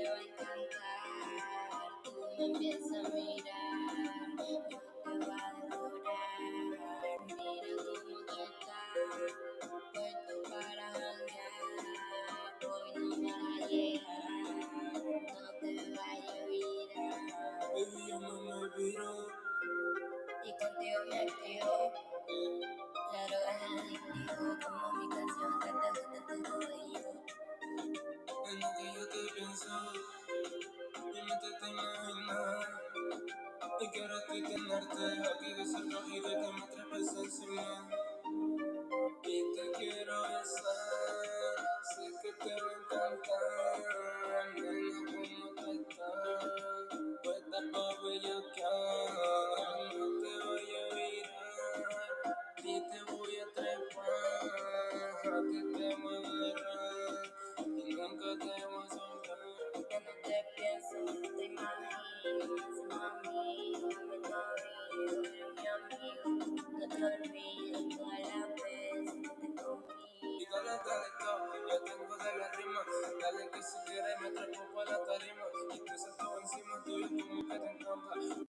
te va a encantar. Tú me empiezas a mirar, yo te voy a devorar. Mira cómo tú estás, puesto para janguear. Hoy no vas a llegar, no te vayas a virar. Baby, no me olvido. Y contigo me activo. La droga es adictivo, como En lo que yo te pienso, mi mente te imagina. Y quiero ti tenerte aquí de cerca y de que me trepes encima. Y te quiero besar, sé que te va a encantar. Dale, dale, go, yo tengo de la rima. Dale que si quieres me trepo pa' la tarima. Y te siento encima tuyo como que te encanta.